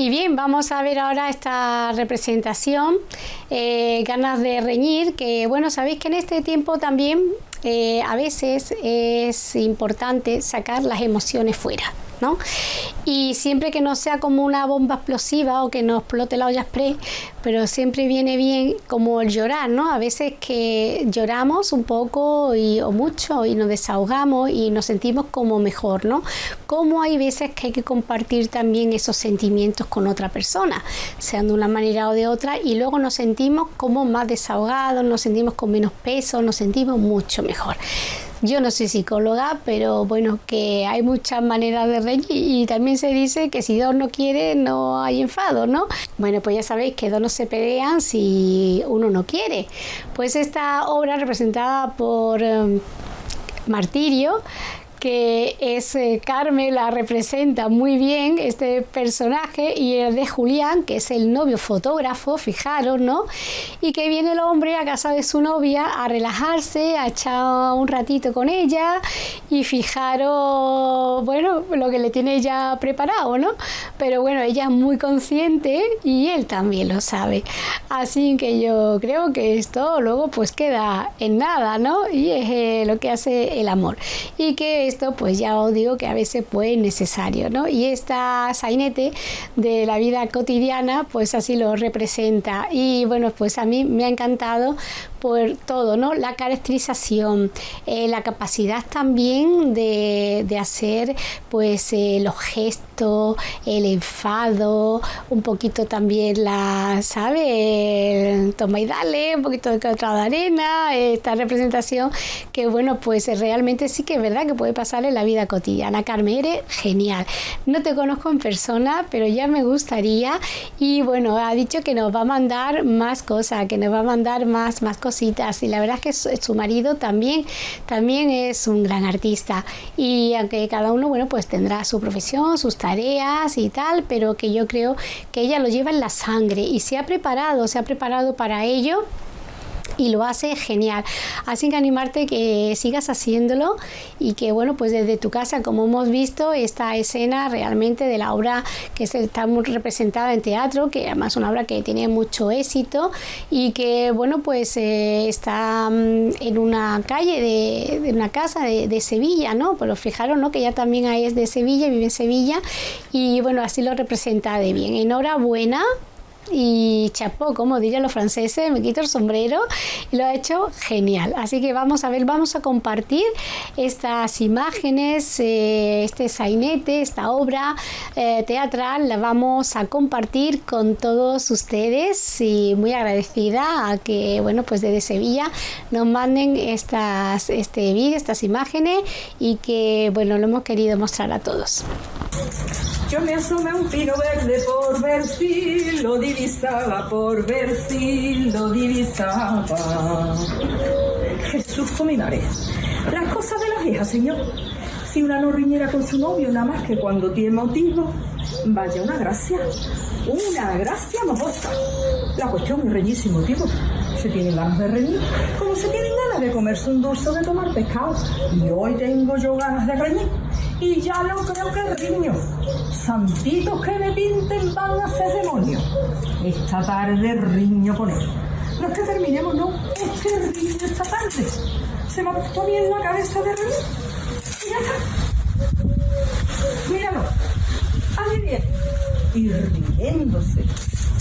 Y bien, vamos a ver ahora esta representación, eh, ganas de reñir, que bueno, sabéis que en este tiempo también eh, a veces es importante sacar las emociones fuera. Y siempre que no sea como una bomba explosiva o que no explote la olla express, pero siempre viene bien como el llorar, ¿no? A veces que lloramos un poco o mucho y nos desahogamos y nos sentimos como mejor, ¿no? Como hay veces que hay que compartir también esos sentimientos con otra persona, sean de una manera o de otra, y luego nos sentimos como más desahogados, nos sentimos con menos peso, nos sentimos mucho mejor. Yo no soy psicóloga, pero bueno, que hay muchas maneras de reír y también se dice que si dos no quiere no hay enfado, ¿no? Bueno, pues ya sabéis que dos no se pelean si uno no quiere. Pues esta obra representada por em, Martirio que es eh, Carmen la representa muy bien este personaje y el de Julián, que es el novio fotógrafo, fijaros, ¿no? Y que viene el hombre a casa de su novia a relajarse, a echar un ratito con ella y fijaros, bueno, lo que le tiene ya preparado, ¿no? Pero bueno, ella es muy consciente y él también lo sabe. Así que yo creo que esto luego pues queda en nada, ¿no? Y es eh, lo que hace el amor. Y que esto pues ya os digo que a veces pues necesario, ¿no? Y esta sainete de la vida cotidiana pues así lo representa y bueno pues a mí me ha encantado por todo, ¿no? La caracterización, eh, la capacidad también de, hacer pues eh, los gestos, el enfado, un poquito también la, ¿sabe? toma y dale, un poquito de otra de arena, esta representación que bueno pues realmente sí que es verdad que puede pasar en la vida cotidiana. Carmen, eres genial. No te conozco en persona, pero ya me gustaría y bueno, ha dicho que nos va a mandar más cosas, que nos va a mandar más, más cosas y la verdad es que su, marido también, también es un gran artista y aunque cada uno, bueno, pues tendrá su profesión, sus tareas y tal, pero que yo creo que ella lo lleva en la sangre y se ha preparado, se ha preparado para ello y lo hace genial. Así que animarte que sigas haciéndolo y que bueno, pues desde tu casa, como hemos visto, esta escena realmente de la obra que está muy representada en teatro, que además es una obra que tiene mucho éxito y que bueno, pues eh, está mm, en una calle de, una casa de, Sevilla, ¿no? Pero fijaros, ¿no? Que ella también es de Sevilla, vive en Sevilla y bueno, así lo representa de bien. Enhorabuena y chapó, como dirían los franceses, me quito el sombrero y lo ha hecho genial. Así que vamos a ver, vamos a compartir estas imágenes, eh, este sainete, esta obra eh, teatral, la vamos a compartir con todos ustedes y muy agradecida a que, bueno, pues desde Sevilla nos manden estas, este vídeo, estas imágenes y que, bueno, lo hemos querido mostrar a todos. Yo me asomé a un pino verde por ver si lo divisaba, por ver si lo divisaba. Jesús Cominares. Las cosas de las hijas, señor. Si una no riñera con su novio, nada más que cuando tiene motivo, vaya una gracia. Una gracia mojosa. La cuestión es reñísimo, tipo. Se tienen ganas de reñir, como se tienen ganas de comerse un dulce o de tomar pescado. Y hoy tengo yo ganas de reñir y ya no creo que riño. Santitos que me pinten van a hacer demonio. Esta tarde riño con él. No es que terminemos, no, es que riño esta tarde. Se me ha puesto bien la cabeza de reír. Y ya está. Míralo. Ahí viene. Y riéndose.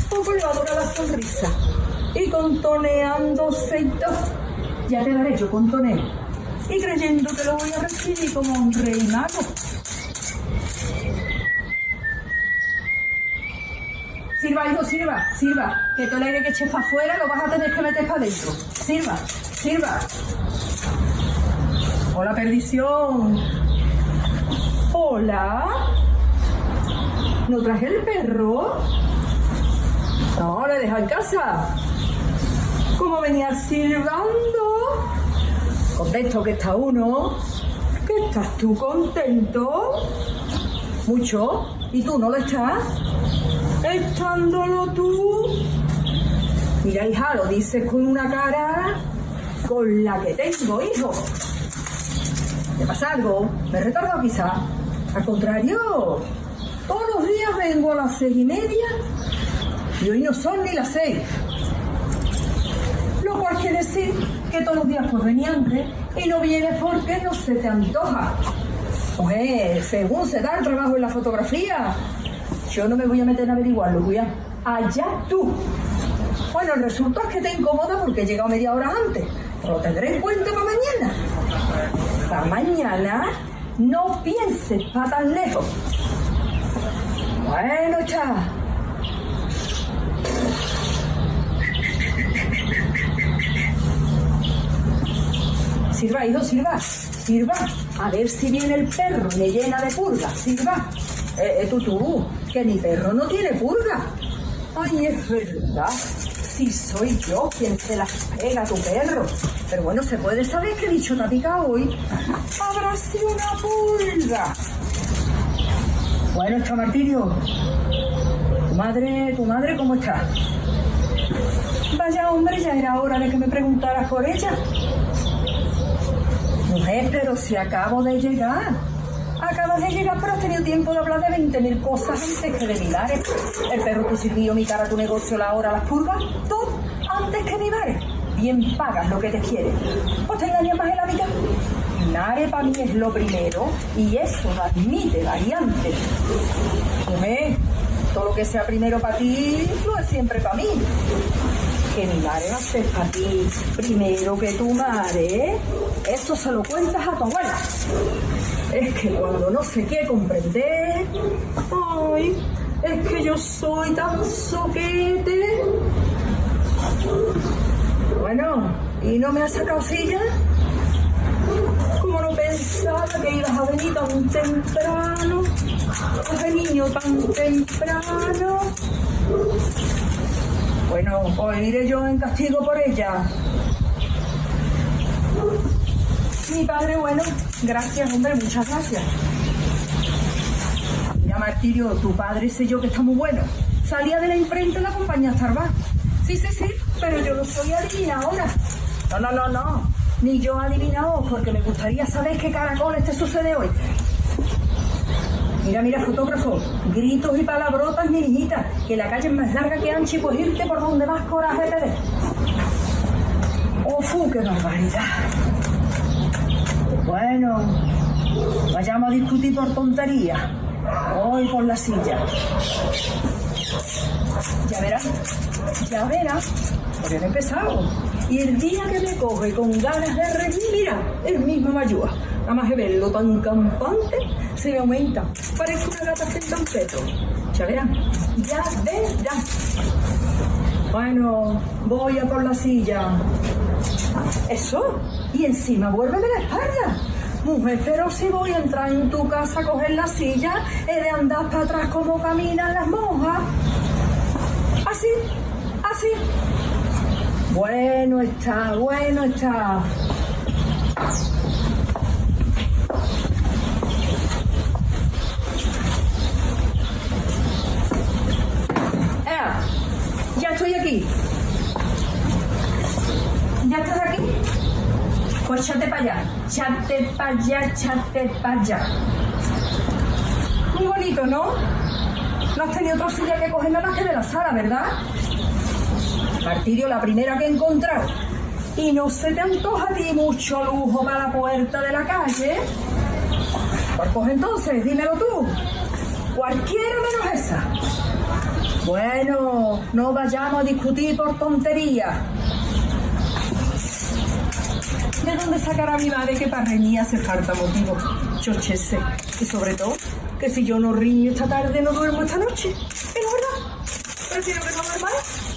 Poco le va a durar la sonrisa. Y contoneándose y todo. Ya te daré yo contoneo y creyendo que lo voy a recibir como un rey mago. Sirva, hijo, sirva, sirva, que todo el aire que eches para afuera lo vas a tener que meter para adentro. Sirva, sirva. Hola, perdición. Hola. ¿No traje el perro? No, le deja en casa. ¿Cómo venía silbando? Contento que está uno, que estás tú contento, mucho, y tú no lo estás, estándolo tú. Mira, hija, lo dices con una cara con la que tengo, hijo. ¿Te pasa algo? ¿Me he retardado quizá? Al contrario, Todos los días vengo a las seis y media y hoy no son ni las seis. Quiere decir que todos los días pues venía antes y no vienes porque no se te antoja. Pues según se da el trabajo en la fotografía, yo no me voy a meter a averiguarlo, cuidado. Allá tú. Bueno, el resultado es que te incomoda porque he llegado media hora antes. Pero lo tendré en cuenta para mañana. Para mañana no pienses para tan lejos. Bueno, cha. Sirva, hijo, sirva, sirva. A ver si viene el perro me llena de purga. Sirva. Eh, eh, tú, que mi perro no tiene purga. Ay, es verdad. Si soy yo quien se las pega a tu perro. Pero bueno, ¿se puede saber qué dicho te ha picado hoy? Habrá sido una pulga. Bueno, está Martirio. Tu madre, tu madre, ¿cómo está? Vaya hombre, ya era hora de que me preguntaras por ella. Pero si acabo de llegar. Acabas de llegar, pero has tenido tiempo de hablar de 20.000 cosas antes que de milares. El perro tu sirvió, mi cara, tu negocio, la hora, las purgas, todo antes que milares. Bien pagas lo que te quiere. ¿O te engañas más en la vida? Nare para mí es lo primero y eso no admite variantes. Mujer, todo lo que sea primero para ti, no es siempre para mí. Que mi madre va a ser para ti primero que tu madre, eso se lo cuentas a tu abuela. Es que cuando no se quiere comprender, ay, es que yo soy tan soquete. Bueno, ¿y no me has sacado silla? Como no pensaba que ibas a venir tan temprano, ese niño tan temprano. Bueno, pues iré yo en castigo por ella. Mi padre, bueno, gracias, hombre, muchas gracias. Mira, Martirio, tu padre sé yo que está muy bueno. Salía de la imprenta en la compañía Starbucks. Sí, sí, sí, pero yo no soy adivinadora. No, no, no, no. Ni yo adivinado, porque me gustaría saber qué caracoles te sucede hoy. Mira, mira, fotógrafo, gritos y palabrotas, mi niñita, que la calle es más larga que ancha y irte por donde más coraje te dé. ¡Oh, qué barbaridad! Bueno, vayamos a discutir por tontería. Hoy por la silla. Ya verás, ya verás, porque he empezado. Y el día que me coge con ganas de reír, mira, el mismo me ayuda. Nada más de verlo tan campante, se me aumenta. Parece una gata sin tampeto. Ya verán, ya verán. Bueno, voy a por la silla. Eso, y encima vuélveme la espalda. Mujer, pero si voy a entrar en tu casa a coger la silla, he de andar para atrás como caminan las monjas. Así, así. Bueno está, bueno está. Chate para allá, chate para allá. Muy bonito, ¿no? No has tenido otra silla que coger nada más que de la sala, ¿verdad? Martirio, la primera que he encontrado. Y no se te antoja a ti mucho lujo para la puerta de la calle. Pues coge entonces, dímelo tú. Cualquiera menos esa. Bueno, no vayamos a discutir por tonterías. ¿De dónde sacará mi madre que para reñir hace falta motivo? Chochese. Y sobre todo, que si yo no riño esta tarde, no duermo esta noche. Es verdad. Prefiero que no